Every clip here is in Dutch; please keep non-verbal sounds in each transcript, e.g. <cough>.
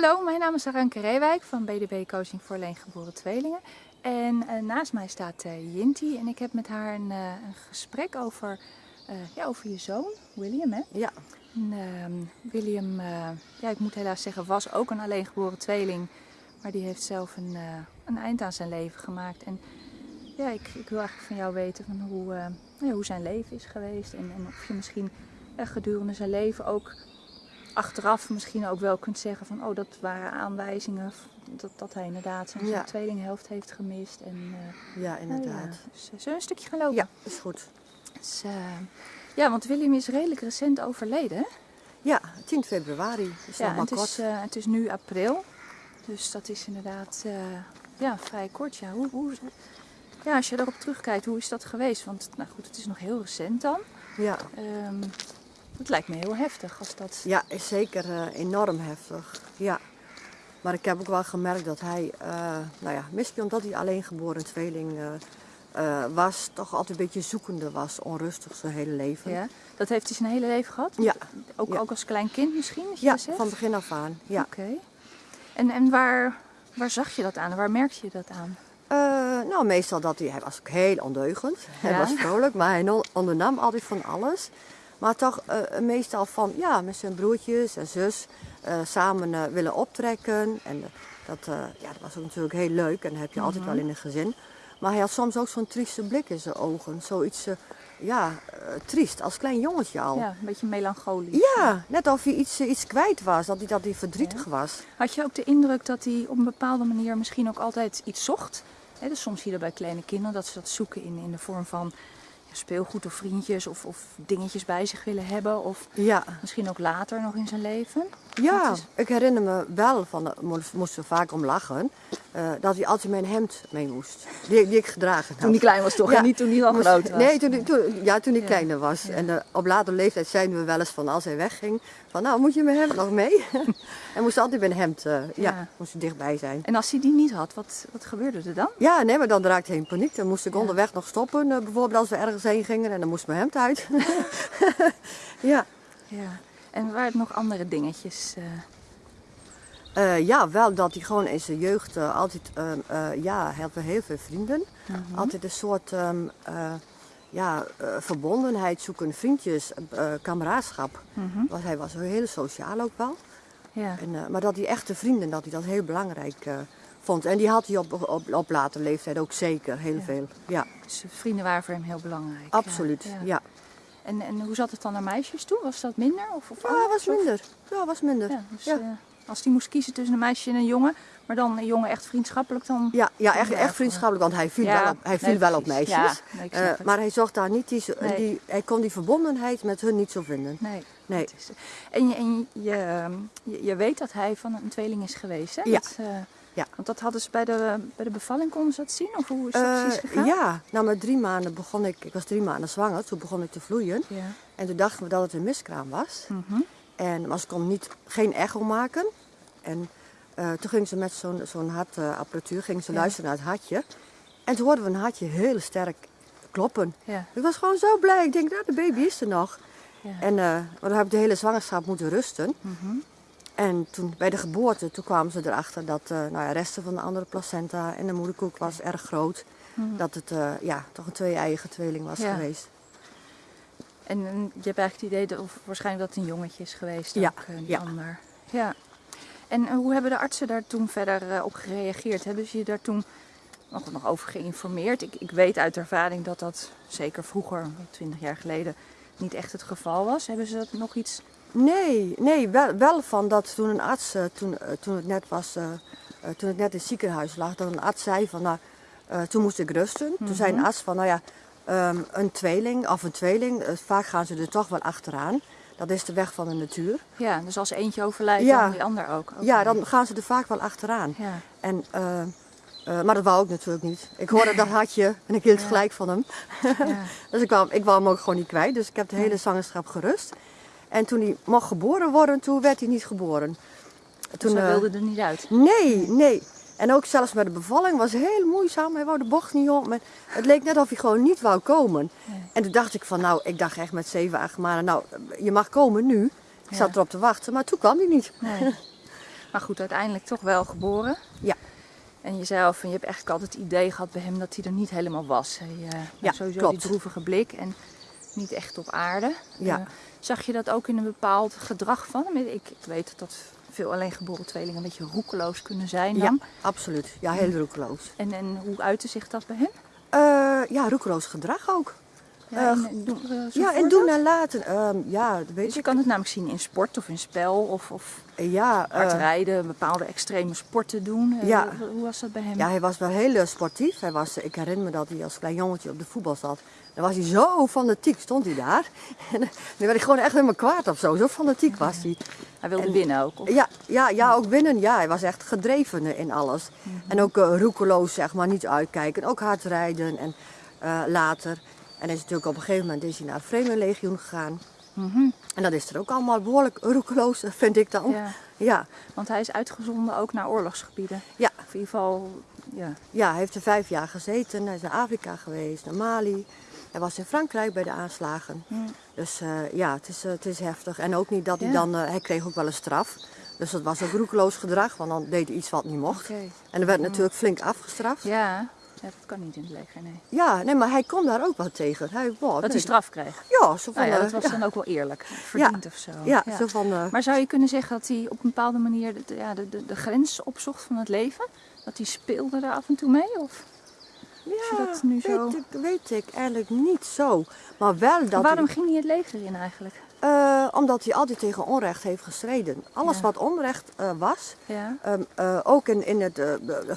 Hallo, mijn naam is Aranke Reewijk van BDB Coaching voor Alleengeboren Tweelingen. En uh, naast mij staat uh, Jinty en ik heb met haar een, uh, een gesprek over, ja, over je zoon, William. Hè? Ja. En, ehm, William, ja, ik moet helaas zeggen, was ook een alleengeboren tweeling. Maar die heeft zelf een, een eind aan zijn leven gemaakt. En ja, ik, ik wil eigenlijk van jou weten van hoe, ja, hoe zijn leven is geweest. En, en of je misschien gedurende zijn leven ook achteraf misschien ook wel kunt zeggen van oh, dat waren aanwijzingen dat, dat hij inderdaad zijn, Ja. tweelinghelft heeft gemist. En, eh, Ja, nou inderdaad. ja, dus, eh, zullen een stukje gaan lopen? Ja, is goed. Dus, eh, ja, want William is redelijk recent overleden. Ja, 10 februari. Is Ja, maar het, kort. is, het is nu april. Dus dat is inderdaad ja, vrij kort. Ja. Hoe, hoe, ja, als je erop terugkijkt, hoe is dat geweest? Want nou goed, het is nog heel recent dan. Ja. Ehm, het lijkt me heel heftig als dat... ja, is zeker eh, enorm heftig. Ja. Maar ik heb ook wel gemerkt dat hij, eh, nou ja, misschien omdat hij alleen geboren tweeling eh, was, toch altijd een beetje zoekende was, onrustig zijn hele leven. Ja, dat heeft hij zijn hele leven gehad? Ja. Ook, Ja. ook als klein kind misschien? Ja, van begin af aan. Ja. Oké. En, en waar, waar zag je dat aan? Waar merkte je dat aan? Nou, meestal dat hij, hij was ook heel ondeugend. Hij Ja. was vrolijk, maar hij ondernam altijd van alles. Maar toch eh, meestal van, ja, met zijn broertjes en zus eh, samen eh, willen optrekken. En eh, dat, eh, ja, dat was ook natuurlijk heel leuk en dat heb je altijd Mhm. wel in een gezin. Maar hij had soms ook zo'n trieste blik in zijn ogen. Zoiets, eh, ja, eh, triest, als klein jongetje al. Ja, een beetje melancholisch. Ja, net of hij iets, eh, iets kwijt was, dat hij, dat hij verdrietig was. Had je ook de indruk dat hij op een bepaalde manier misschien ook altijd iets zocht? Hè, dus soms zie je dat bij kleine kinderen dat ze dat zoeken in, in de vorm van speelgoed of vriendjes of, of dingetjes bij zich willen hebben. Of Ja. misschien ook later nog in zijn leven. Ja, is- ik herinner me wel, van, moest- moesten vaak om lachen, eh, dat hij altijd mijn hemd mee moest. Die, die ik gedragen had. Toen hij klein was toch? Ja. En niet toen hij al Moest- groot was? Nee, toen, toen, ja, toen ik Ja. kleiner was. Ja. En eh, op latere leeftijd zeiden we wel eens van als hij wegging, van nou moet je mijn hemd nog mee? <laughs> en moest altijd mijn hemd, eh, ja. Moest dichtbij zijn. En als hij die niet had, wat, wat gebeurde er dan? Ja, nee, maar dan raakte hij in paniek. Dan moest ik onderweg nog stoppen, bijvoorbeeld als we ergens heen gingen en dan moest mijn hemd uit. <laughs> <laughs> ja. Ja. En waren er nog andere dingetjes? Eh, ja, wel dat hij gewoon in zijn jeugd eh, altijd, ehm, eh, ja, hij had heel veel vrienden. mhm. Altijd een soort ehm, eh, ja, verbondenheid zoeken, vriendjes, kameraadschap. Mhm. Want hij was heel sociaal ook wel. Ja. En, maar dat hij echte vrienden, dat hij dat heel belangrijk vond. En die had hij op, op, op latere leeftijd ook zeker, heel Ja. veel. Ja, Dus vrienden waren voor hem heel belangrijk. absoluut. Ja. En, en hoe zat het dan naar meisjes toe? Was dat minder? Of, of Ja, was minder. Ja, was minder. Ja, dus, Ja. Eh, als hij moest kiezen tussen een meisje en een jongen, maar dan een jongen echt vriendschappelijk, dan... Ja, ja echt, echt vriendschappelijk, want hij viel Ja, wel op, hij viel nee, wel op meisjes. Ja, nee, ik Eh, maar hij zocht daar niet die, Nee. die, hij kon die verbondenheid met hun niet zo vinden. Nee. Nee. is- en je, en je, ehm, je, je weet dat hij van een tweeling is geweest, hè? Ja. Dat, eh, Ja. Want dat hadden ze bij de, bij de bevalling, konden ze dat zien? Of hoe is dat Eh, precies gegaan? ja, nou met drie maanden begon ik, ik was drie maanden zwanger, toen begon ik te vloeien. Ja. En toen dachten we dat het een miskraam was. Mhm. En, maar ze kon niet, geen echo maken. En eh, toen ging ze met zo'n zo'n hartapparatuur ging ze Ja. luisteren naar het hartje. En toen hoorden we een hartje heel sterk kloppen. Ja. Ik was gewoon zo blij. Ik denk, nou, de baby is er nog. Ja. En eh, maar dan heb ik de hele zwangerschap moeten rusten. Mhm. En toen bij de geboorte, toen kwamen ze erachter dat eh nou ja, resten van de andere placenta en de moederkoek was erg groot. Mhm. Dat het eh, ja, toch een twee-eigen tweeling was Ja. geweest. En, je hebt eigenlijk het idee dat of waarschijnlijk dat het een jongetje is geweest, Ja, ook, eh, die ja. ander. Ja. En hoe hebben de artsen daar toen verder eh, op gereageerd? Hebben ze je daar toen nog, nog over geïnformeerd? Ik, ik weet uit ervaring dat dat zeker vroeger, twintig jaar geleden, niet echt het geval was. Hebben ze dat nog iets... Nee, nee wel, wel van dat toen een arts, eh, toen, toen, het net was, toen het net in het ziekenhuis lag, dat een arts zei van, nou, toen moest ik rusten. Toen zei een Mhm. arts van, nou ja, ehm, een tweeling of een tweeling, eh, vaak gaan ze er toch wel achteraan. Dat is de weg van de natuur. Ja, dus als eentje overlijdt, Ja. dan die ander ook. Ja, dan gaan ze er vaak wel achteraan. Ja, En, eh, eh, maar dat wou ik natuurlijk niet. Ik hoorde dat <laughs> hartje en ik hield Ja. gelijk van hem. ja. <laughs> Dus ik wou, ik wou hem ook gewoon niet kwijt. Dus ik heb de hele zwangerschap gerust. En toen hij mocht geboren worden, toen werd hij niet geboren. Toen eh, wilde er niet uit. Nee, nee. En ook zelfs met de bevalling was heel moeizaam. Hij wou de bocht niet om. En het leek net of hij gewoon niet wou komen. Nee. En toen dacht ik van, nou, ik dacht echt met zeven, acht maanden, nou, je mag komen nu. Ik Ja. zat erop te wachten, maar toen kwam hij niet. Nee. <laughs> Maar goed, uiteindelijk toch wel geboren. Ja. En jezelf, en je hebt eigenlijk altijd het idee gehad bij hem dat hij er niet helemaal was. Hij, uh, Ja, sowieso klopt. die droevige blik en niet echt op aarde. Ja. Eh, zag je dat ook in een bepaald gedrag van hem? Ik, ik weet dat veel alleengeboren tweelingen een beetje roekeloos kunnen zijn Ja, dan. absoluut. Ja, heel roekeloos. En, en hoe uitte zich dat bij hem? Eh, ja, roekeloos gedrag ook. Ja, Eh, en, doen, eh, zo'n Ja, en doen en laten. Ehm, ja, dat Dus weet je ik. kan het namelijk zien in sport of in spel of, of Ja, hard eh, rijden, bepaalde extreme sporten doen. Eh, Ja. hoe- was dat bij hem? ja, hij was wel heel eh, sportief. Hij was, ik herinner me dat hij als klein jongetje op de voetbal zat. Dan was hij zo fanatiek, stond hij daar. <laughs> En dan werd hij gewoon echt helemaal kwaad of zo. Zo fanatiek was hij. Hij wilde en- winnen ook. Of? Ja, ja, ja, ook binnen. Ja, hij was echt gedreven in alles. En ook eh, roekeloos, zeg maar, niet uitkijken. Ook hard rijden en eh, later. En is natuurlijk op een gegeven moment is hij naar het Vreemdelenlegioen gegaan. Mhm. En dat is er ook allemaal behoorlijk roekeloos, <laughs> vind ik dan. Ja, Ja, want hij is uitgezonden ook naar oorlogsgebieden. ja, Of in ieder geval, ja. ja, hij heeft er vijf jaar gezeten. Hij is naar Afrika geweest, naar Mali. Hij was in Frankrijk bij de aanslagen. Hm. Dus eh, ja, het is, eh, het is heftig. En ook niet dat hij Ja. dan, eh, hij kreeg ook wel een straf. Dus dat was ook roekeloos gedrag, want dan deed hij iets wat niet mocht. En er werd natuurlijk flink afgestraft. Ja. Ja. ja, dat kan niet in het leger, nee. nee, maar hij kon daar ook wel tegen. Hij, wow, Dat nee, hij straf kreeg. Ja, zo van, Nou ja, eh, dat was ja, dan ook wel eerlijk. Verdiend of zo. ja, zo van, Maar zou je kunnen zeggen dat hij op een bepaalde manier de, ja, de, de, de grens opzocht van het leven? Dat hij speelde er af en toe mee? Of? Je ja, dat nu zo- weet, ik, weet ik eigenlijk niet zo. Maar wel dat Waarom ging hij het leger in eigenlijk? eh, omdat hij altijd tegen onrecht heeft gestreden. Alles Ja. wat onrecht eh, was, Ja. Ehm, eh, ook in, in het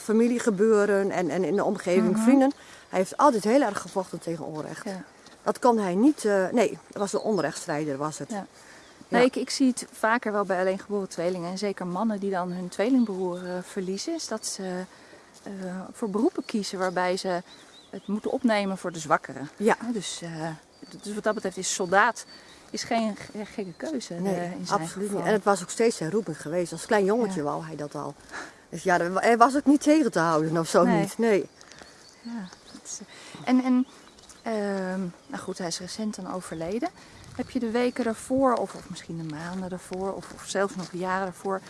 familiegebeuren en, en in de omgeving, Mhm. vrienden. Hij heeft altijd heel erg gevochten tegen onrecht. ja. Dat kon hij niet, nee, dat was een onrechtstrijder was het. Ja. Nee, ik, ik zie het vaker wel bij alleengeboren tweelingen. En zeker mannen die dan hun tweelingbroer verliezen. Is dat ze eh, voor beroepen kiezen waarbij ze het moeten opnemen voor de zwakkeren. Ja. Dus, eh, dus wat dat betreft is soldaat is geen ge- gekke keuze Nee, eh, in zijn absoluut geval. niet. En het was ook steeds zijn roeping geweest. Als klein jongetje Ja. wou hij dat al. Dus ja, hij was ook niet tegen te houden of zo Nee. niet. Nee. Ja, is- en en ehm, nou goed, hij is recent dan overleden. Heb je de weken daarvoor, of, of misschien de maanden daarvoor, of, of zelfs nog de jaren daarvoor,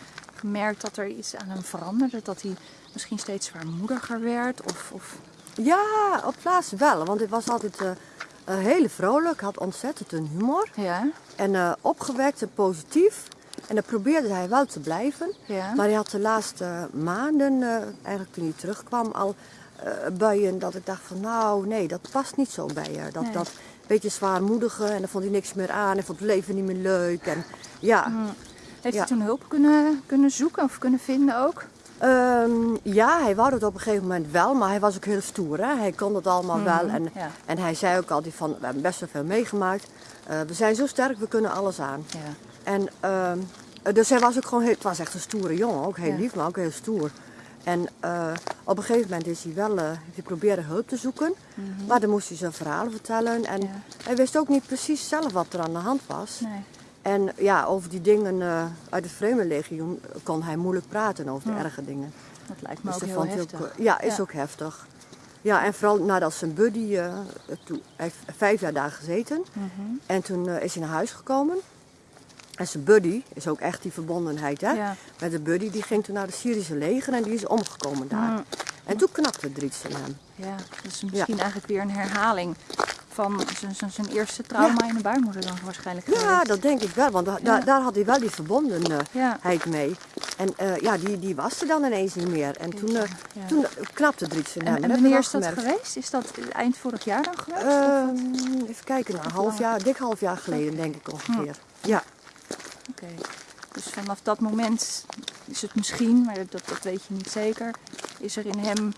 gemerkt dat er iets aan hem veranderde? Dat hij misschien steeds zwaarmoediger werd? Of, of... Ja, op plaats wel. Want hij was altijd eh, heel vrolijk, had ontzettend een humor. Ja, En eh, opgewekt en positief. En dat probeerde hij wel te blijven. ja. Maar hij had de laatste maanden, eigenlijk toen hij terugkwam, al buien dat ik dacht van nou nee, dat past niet zo bij je. Dat, Nee. dat beetje zwaarmoedige en dan vond hij niks meer aan en vond het leven niet meer leuk. En, ja, Hm. Heeft hij toen hulp kunnen, kunnen zoeken of kunnen vinden ook? Ehm, ja, hij wou het op een gegeven moment wel, maar hij was ook heel stoer. Hè? Hij kon het allemaal wel en, Mhm, Ja, en hij zei ook altijd van we hebben best wel veel meegemaakt. Eh, we zijn zo sterk, we kunnen alles aan. ja. En ehm, dus hij was ook gewoon heel, het was echt een stoere jongen, ook heel Ja. lief, maar ook heel stoer. En eh, op een gegeven moment is hij wel, eh, heeft hij proberen hulp te zoeken, Mhm. maar dan moest hij zijn verhalen vertellen. En hij wist ook niet precies zelf wat er aan de hand was. Nee. En ja, over die dingen eh, uit het Vreemdelenlegioen kon hij moeilijk praten over de Ja. erge dingen. Dat lijkt me Dus ook heel heftig. ook, eh, ja, is Ja. ook heftig. Ja, en vooral nadat zijn buddy, eh, toen, hij heeft vijf jaar daar gezeten. Mhm. En toen is hij naar huis gekomen. En zijn buddy is ook echt die verbondenheid, hè? Ja. Met de buddy, die ging toen naar de Syrische leger en die is omgekomen daar. Mm. En toen knapte iets in hem. Ja, dat is misschien eigenlijk weer een herhaling van zijn- eerste trauma Ja. in de baarmoeder dan waarschijnlijk Ja, dat denk ik wel, want da- Ja. daar, daar had hij wel die verbondenheid Ja. mee. En eh, ja, die, die was er dan ineens niet meer. En toen, eh, Ja. toen knapte er iets in hem. En, en wanneer is dat gemerkt. geweest? Is dat eind vorig jaar dan geweest? Ehm, even kijken, nou, een half jaar, dik half jaar geleden denk ik ongeveer. Ja, Oké. Dus vanaf dat moment is het misschien, maar dat, dat weet je niet zeker, is er in hem.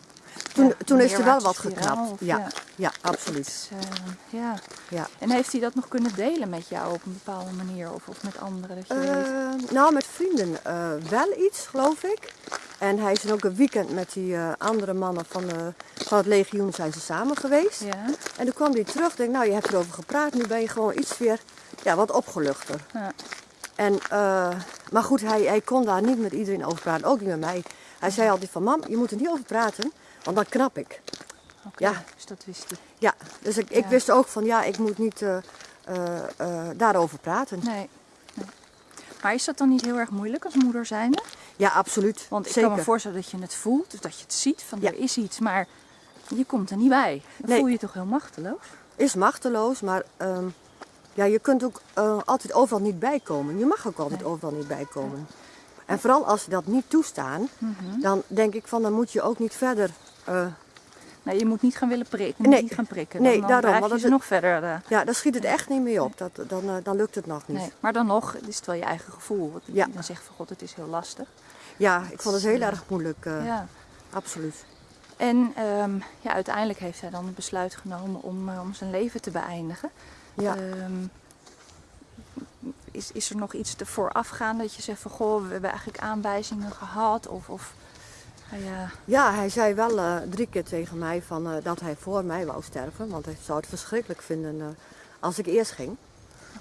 Toen, ja, toen een is er wel wat geknapt. Ja, ja. absoluut. is, eh, ja. Ja. En heeft hij dat nog kunnen delen met jou op een bepaalde manier of, of met anderen? Dat je weet? Eh, nou, met vrienden eh, wel iets, geloof ik. En hij is dan ook een weekend met die andere mannen van, van het legioen zijn ze samen geweest. Ja. En toen kwam hij terug, denk nou, je hebt erover gepraat, nu ben je gewoon iets weer ja, wat opgeluchter. Ja. En, maar goed, hij, hij kon daar niet met iedereen over praten, ook niet met mij. Hij zei altijd van, mam, je moet er niet over praten, want dan knap ik. Ja. dus dat wist hij. Ja, dus ik, ik Ja. wist ook van, ja, ik moet niet eh, eh, eh, daarover praten. Nee. nee. Maar is dat dan niet heel erg moeilijk als moeder zijnde? Ja, absoluut. Want ik Zeker. kan me voorstellen dat je het voelt, dat je het ziet, van Ja. er is iets, maar je komt er niet bij. Dan Nee. voel je je toch heel machteloos? Is machteloos, maar ehm, ja, je kunt ook altijd overal niet bijkomen. Je mag ook altijd Nee. overal niet bijkomen. En vooral als ze dat niet toestaan, Mhm. dan denk ik van dan moet je ook niet verder. Eh, Nee, je moet niet gaan willen prikken. Nee. niet gaan prikken. Nee, dan, dan daarom, want je dat ze is- nog verder. eh, ja, dan schiet het echt niet mee op. Dat, dan, eh, dan lukt het nog niet. nee. Maar dan nog is het wel je eigen gevoel. Want Ja. Dan zeg je van god, het is heel lastig. Ja, ik vond het heel Ja. erg moeilijk. Ja. Absoluut. En ehm, ja, uiteindelijk heeft hij dan het besluit genomen om, om zijn leven te beëindigen. Ja. Ehm, is, is er nog iets ervoor afgaan dat je zegt van goh, we hebben eigenlijk aanwijzingen gehad? Of, of nou ja, Ja, hij zei wel eh, drie keer tegen mij van, eh, dat hij voor mij wou sterven. Want hij zou het verschrikkelijk vinden eh, als ik eerst ging.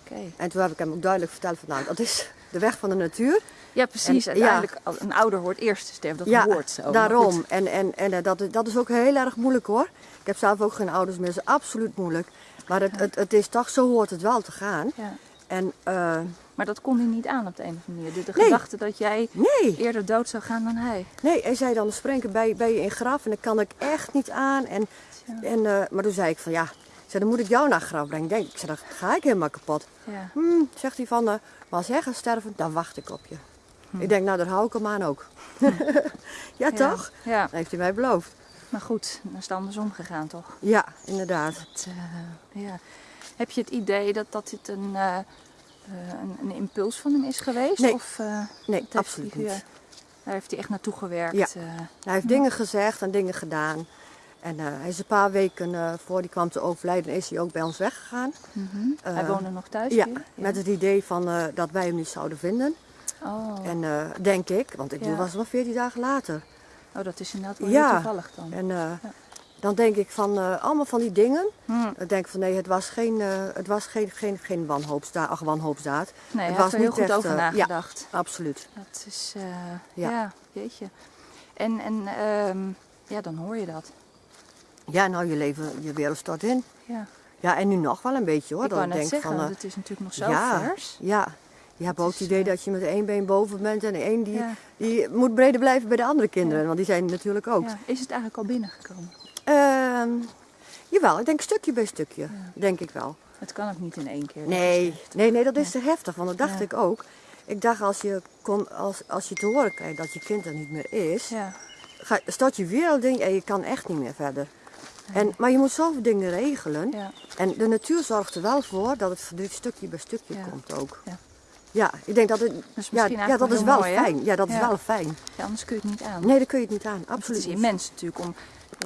oké. En toen heb ik hem ook duidelijk verteld van, nou, dat is de weg van de natuur. Ja, precies. En-. Uiteindelijk, een ouder hoort eerst te sterven. Dat ja, hoort zo. Daarom. En, en, en dat, is- dat is ook heel erg moeilijk hoor. Ik heb zelf ook geen ouders meer, dat is absoluut moeilijk. Maar het, het, het is toch, zo hoort het wel te gaan. Ja. En eh, Maar dat kon hij niet aan op de een of andere manier. De, de Nee. gedachte dat jij nee, eerder dood zou gaan dan hij. nee, hij zei dan, springen bij, bij je in graf en dat kan ik echt niet aan. En, en, eh, maar toen zei ik van, ja, zei, dan moet ik jou naar graf brengen. Ik Denk, ik zei, dan ga ik helemaal kapot. Ja. Hm, zegt hij van, eh, maar als jij gaat sterven, dan wacht ik op je. Ik denk, nou, daar hou ik hem aan ook. <laughs> ja, toch? Ja. ja, Dat heeft hij mij beloofd. maar goed, dan is het andersom gegaan toch? Ja, inderdaad. Ja. Heb je het idee dat, dat dit een, eh, eh, een, een impuls van hem is geweest? Nee. Of, eh, Nee, absoluut hij, niet. daar heeft hij echt naartoe gewerkt. Ja. Hij heeft dingen gezegd en dingen gedaan. En hij is een paar weken eh, voor hij kwam te overlijden, is hij ook bij ons weggegaan. Mhm. Hij woonde nog thuis Ja, hier? met het idee van, dat wij hem niet zouden vinden. Oh. En denk ik, want ik Ja. was nog 14 dagen later. oh, dat is inderdaad wel Ja. heel toevallig dan. En eh, dan denk ik van eh, allemaal van die dingen. Hm. Ik denk van nee, het was geen, eh, het was geen, geen, geen wanhoopsdaad. Ach, wanhoopsdaad. Nee, hij was er heel goed echt, over eh, ja. nagedacht. Absoluut. Dat is, Ja. ja. jeetje. En, en ehm, ja, dan hoor je dat. Ja, nou je leven, je wereld stort in. Ja. Ja, en nu nog wel een beetje hoor. ik dat ik denk zeggen, van, het is natuurlijk nog zo ja, vers. Ja, je hebt ook het idee dat je met één been boven bent en één die, Ja. die moet breder blijven bij de andere kinderen, want die zijn natuurlijk ook. Ja. Is het eigenlijk al binnengekomen? Ehm, jawel, ik denk stukje bij stukje, denk ik wel. Het kan ook niet in één keer. Nee, nee, nee, dat is te heftig, want dat dacht ik ook. Ik dacht als je, kom, als, als je te horen krijgt dat je kind er niet meer is, Ja, ga, stort je weer al denk en je kan echt niet meer verder. En, maar je moet zoveel dingen regelen. ja. En de natuur zorgt er wel voor dat het verdriet stukje bij stukje Ja. komt ook. Ja. Ja, ik denk dat het. is ja, dat wel is wel mooi, hè? fijn. Ja, dat is wel fijn. anders kun je het niet aan. Nee, dat kun je het niet aan. Want Absoluut. Het is immens natuurlijk om.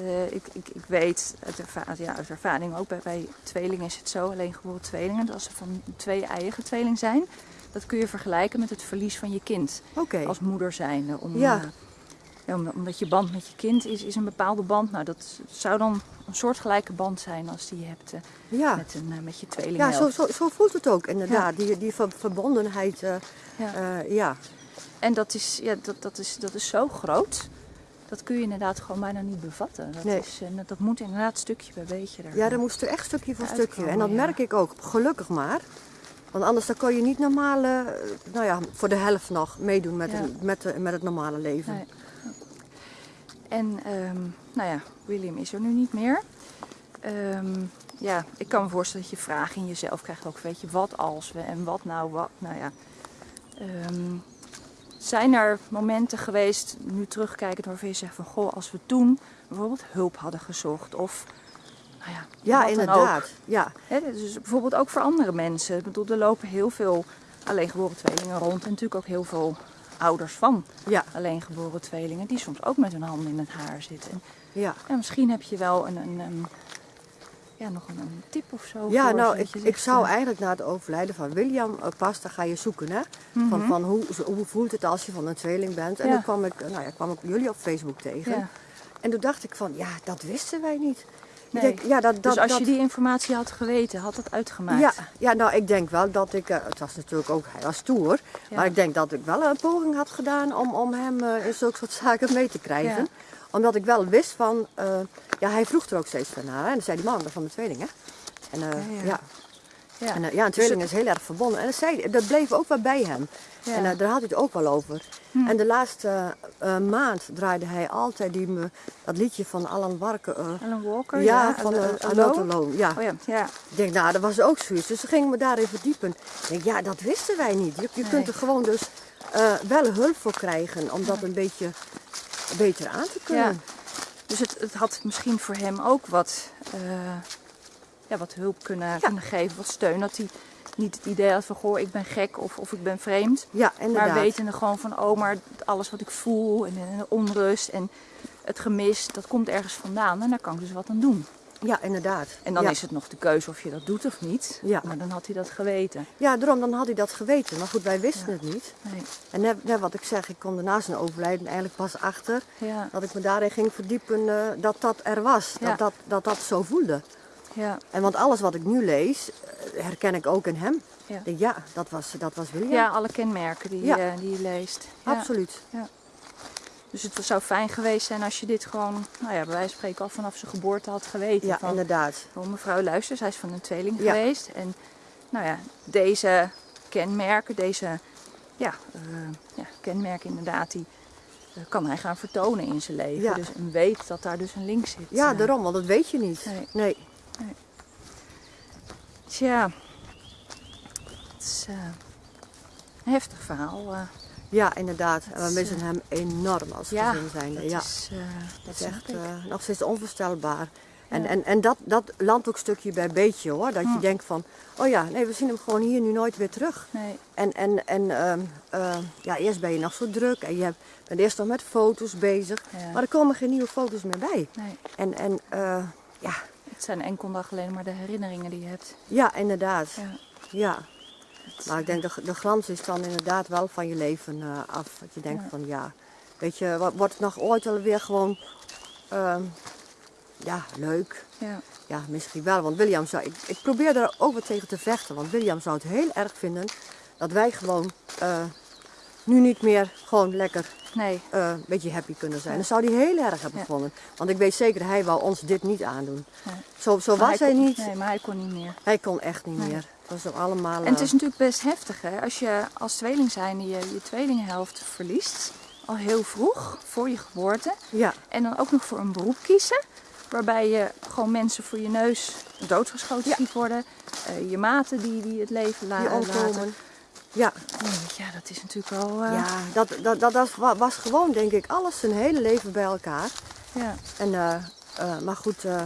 Eh, ik, ik, ik weet uit, erva- ja, uit ervaring ook bij, bij tweelingen is het zo, alleen geboren tweelingen, dat als ze van twee eigen tweeling zijn, dat kun je vergelijken met het verlies van je kind als moeder zijnde. Om, Ja. eh, ja, omdat je band met je kind is, is een bepaalde band. Nou, dat zou dan een soortgelijke band zijn als die je hebt eh, Ja, met, een, met je tweeling. ja zo, zo, zo voelt het ook inderdaad. Die, die ver- verbondenheid. Ja. ja. En dat is, ja, dat, dat, is, dat is zo groot. Dat kun je inderdaad gewoon bijna niet bevatten. Dat, Nee. is, eh, dat moet inderdaad stukje bij beetje. Er, ja, dat moest er echt stukje voor Uitkomen, stukje. En dat ja. merk ik ook, gelukkig maar. Want anders dan kon je niet normaal, eh, nou ja, voor de helft nog meedoen met, Ja. het, met, de- met het normale leven. Nee. En ehm, nou ja, William is er nu niet meer. Ehm, ja, ik kan me voorstellen dat je vragen in jezelf krijgt ook, weet je, wat als we en wat nou wat. Nou ja, Ehm, zijn er momenten geweest, nu terugkijkend, waarvan je zegt van, goh, als we toen bijvoorbeeld hulp hadden gezocht of, nou ja, Ja, inderdaad. Ja. Dus bijvoorbeeld ook voor andere mensen. Ik bedoel, er lopen heel veel alleengeboren tweelingen rond en natuurlijk ook heel veel ouders van Ja, alleengeboren tweelingen die soms ook met hun handen in het haar zitten. En, ja. ja, misschien heb je wel een, een, een- ja, nog een, een tip of zo. Ja, voor, nou, ik, zou eh, eigenlijk na het overlijden van William eh, pas, dan ga je zoeken, hè. Van, mhm, van hoe, hoe voelt het als je van een tweeling bent? En Ja. dan kwam ik, nou ja, kwam ik jullie op Facebook tegen. ja. En toen dacht ik van, ja, dat wisten wij niet. Nee. Ik denk, ja, dat, dat, dus als dat, je die informatie had geweten, had dat uitgemaakt. ja, ja, nou, ik denk wel dat ik, eh, het was natuurlijk ook, hij was stoer. Ja. Maar ik denk dat ik wel een poging had gedaan om, om hem eh, in zulke soort zaken mee te krijgen. Ja. Omdat ik wel wist van, eh, ja, hij vroeg er ook steeds van naar. En dan zei die man, dat van de tweeling, hè. En eh, Ja, ja. ja. Ja. En, eh, ja, een tweeling is heel erg verbonden. En dat, zei, dat bleef ook wel bij hem. Ja. En eh, daar had hij het ook wel over. En de laatste maand draaide hij altijd die, me- dat liedje van Alan Warker. Alan Walker, ja, van Alone. Ja. Oh ja, ja. Ik denk, nou, dat was ook zoiets. Dus toen gingen we daarin verdiepen. Ik denk, ja, dat wisten wij niet. Je, je Nee. kunt er gewoon dus wel hulp voor krijgen om dat een beetje beter aan te kunnen. Dus het, het had misschien voor hem ook wat, eh, ja, wat hulp kunnen, kunnen geven, wat steun. Dat hij niet het idee had van, goh, ik ben gek of, of ik ben vreemd. Ja, inderdaad. Maar wetende gewoon van, oh, maar alles wat ik voel en, en de onrust en het gemis, dat komt ergens vandaan. En daar kan ik dus wat aan doen. Ja, inderdaad. En dan ja. is het nog de keuze of je dat doet of niet. Ja. Maar dan had hij dat geweten. Ja, daarom dan had hij dat geweten. Maar goed, wij wisten Ja. het niet. Nee. En net, net wat ik zeg, ik kwam daarna zijn overlijden eigenlijk pas achter Ja, dat ik me daarin ging verdiepen eh, dat dat er was. Dat, dat, dat dat zo voelde. ja, En want alles wat ik nu lees, eh, herken ik ook in hem. ja. Ja, dat was, dat was William. ja, alle kenmerken die, Ja. eh, die je leest. Ja. Dus het zou fijn geweest zijn als je dit gewoon, nou ja, bij wijze van spreken al vanaf zijn geboorte had geweten. Ja, van, inderdaad. van mevrouw luister, zij is van een tweeling Ja. geweest. En nou ja, deze kenmerken, deze ja, eh, ja, kenmerken inderdaad, die eh, kan hij gaan vertonen in zijn leven. Ja. Dus en weet dat daar dus een link zit. Ja, eh. daarom, want dat weet je niet. Nee. nee. Tja, het is een heftig verhaal. Ja, inderdaad. En we is, missen eh, hem enorm als ja, gezin zijnde. dat Ja, is, eh, dat is echt eh, nog steeds onvoorstelbaar. En, Ja. en, en dat, dat landt ook stukje bij beetje hoor. Dat je Hm. denkt van, oh ja, nee, we zien hem gewoon hier nu nooit weer terug. Nee, En, en, en ehm, eh, ja, eerst ben je nog zo druk en je hebt- bent eerst nog met foto's bezig. Ja. Maar er komen geen nieuwe foto's meer bij. nee. En, en ja, Het zijn enkel dag alleen maar de herinneringen die je hebt. ja, inderdaad. Ja. Maar ik denk de, de glans is dan inderdaad wel van je leven eh, af. Dat je denkt Ja. van ja, weet je, wordt het nog ooit wel weer gewoon ehm, ja, leuk? ja. Ja, misschien wel. Want William zou, ik, ik probeer daar ook wat tegen te vechten. Want William zou het heel erg vinden dat wij gewoon eh, nu niet meer gewoon lekker Nee, eh, een beetje happy kunnen zijn. Ja. Dat zou hij heel erg hebben Ja. gevonden. Want ik weet zeker, hij wou ons dit niet aandoen. Nee. Zo, zo was hij kon, niet. Nee, maar hij kon niet meer. Hij kon echt niet Nee. meer. Was allemaal... En het eh, is natuurlijk best heftig hè, als je als tweeling zijnde je, je tweelinghelft verliest. Al heel vroeg, voor je geboorte. ja, En dan ook nog voor een beroep kiezen. Waarbij je gewoon mensen voor je neus doodgeschoten Ja. ziet worden. Eh, je maten die, die het leven la die laten. Ja, Ja, dat is natuurlijk wel... eh, ja dat, dat, dat, dat wa- was gewoon, denk ik, alles zijn hele leven bij elkaar. ja. En, eh, eh, maar goed, eh,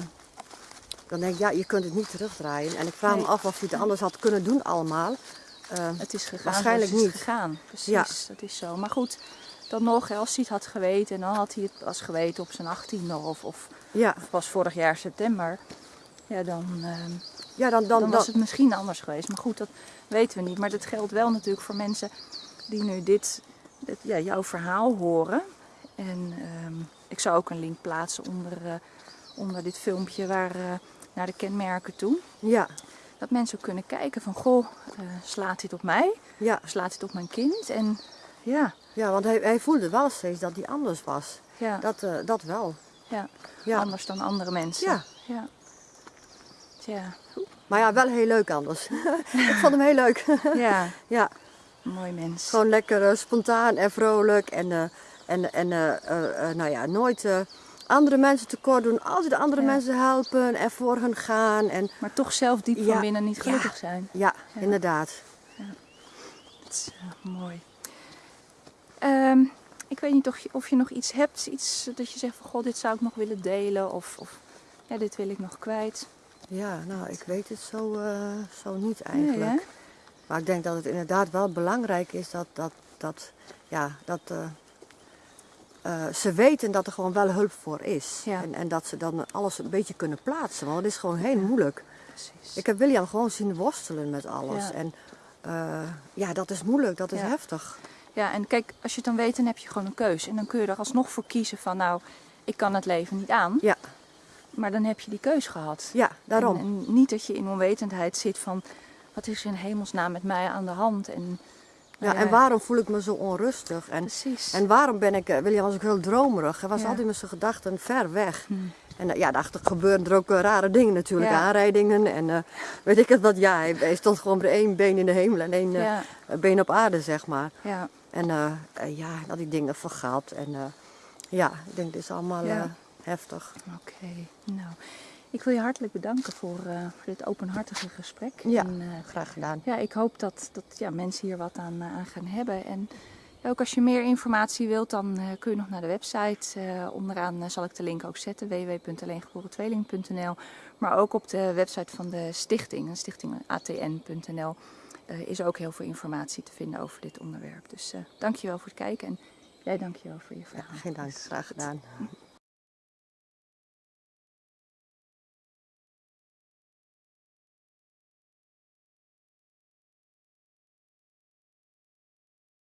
dan denk ik, ja, je kunt het niet terugdraaien. En ik vraag Nee. me af of hij het anders had kunnen doen allemaal. Eh, Het is gegaan Waarschijnlijk het niet. is gegaan. Precies, Ja. dat is zo. Maar goed, dan nog, als hij het had geweten, dan had hij het pas geweten op zijn achttiende of, of, ja, of pas vorig jaar september. Ja, dan, ehm, ja, dan, dan, dan, was dan, het misschien anders geweest. Maar goed, dat weten we niet. Maar dat geldt wel natuurlijk voor mensen die nu dit, dit ja, jouw verhaal horen. En ehm, ik zou ook een link plaatsen onder, eh, onder dit filmpje waar, eh, naar de kenmerken toe. ja, Dat mensen ook kunnen kijken van, goh, eh, slaat dit op mij? ja, Slaat dit op mijn kind? En ja, ja, want hij, hij voelde wel steeds dat hij anders was. ja, Dat, eh, dat wel. ja. Ja. anders dan andere mensen. Ja. ja. Tja, Maar ja, wel heel leuk anders. <laughs> ik vond hem heel leuk. <laughs> ja, <laughs> ja, mooi mens. gewoon lekker eh, spontaan en vrolijk. En, en, en nou ja, nooit andere mensen tekort doen. Altijd andere Ja. mensen helpen en voor hen gaan. En Maar toch zelf diep Ja, van binnen niet ja. gelukkig zijn. ja, Ja. inderdaad. Dat is eh, mooi. Ehm, ik weet niet of je, of je nog iets hebt, iets dat je zegt van god, dit zou ik nog willen delen of, of ja, dit wil ik nog kwijt. Ja, nou, ik weet het zo, eh, zo niet Nee, eigenlijk. hè? Maar ik denk dat het inderdaad wel belangrijk is dat, dat, dat, ja, dat eh, eh, ze weten dat er gewoon wel hulp voor is. Ja. En, en dat ze dan alles een beetje kunnen plaatsen. Want het is gewoon heel moeilijk. Precies. Ik heb William gewoon zien worstelen met alles. Ja. En eh, ja, dat is moeilijk, dat is Ja. heftig. Ja, en kijk, als je het dan weet, dan heb je gewoon een keuze. En dan kun je er alsnog voor kiezen van, nou, ik kan het leven niet aan. Ja, Maar dan heb je die keus gehad. ja daarom. En, en niet dat je in onwetendheid zit van, wat is er in hemelsnaam met mij aan de hand? En, ja, en waarom voel ik me zo onrustig? En, Precies. en waarom ben ik, eh, William was ook heel dromerig. Hij was altijd met zijn gedachten ver weg. Hm. En eh, ja, daarachter gebeuren er ook eh, rare dingen natuurlijk, Ja. aanrijdingen en weet ik het wat. Ja, hij, hij stond gewoon met één been in de hemel en één been op aarde, zeg maar. ja, En ja, al die dingen geld. En ja, ik denk dit is allemaal heftig. oké. Nou, ik wil je hartelijk bedanken voor, eh, voor dit openhartige gesprek. Ja. En, eh, Graag gedaan. ja, ik hoop dat, dat ja, mensen hier wat aan, eh, aan gaan hebben. En ja, ook als je meer informatie wilt, dan kun je nog naar de website. Onderaan zal ik de link ook zetten, www.alleengeborentweeling.nl. Maar ook op de website van de stichting, de stichting atn.nl, eh, is ook heel veel informatie te vinden over dit onderwerp. Dus dankjewel voor het kijken en jij dankjewel voor je vragen. Geen dank, graag gedaan.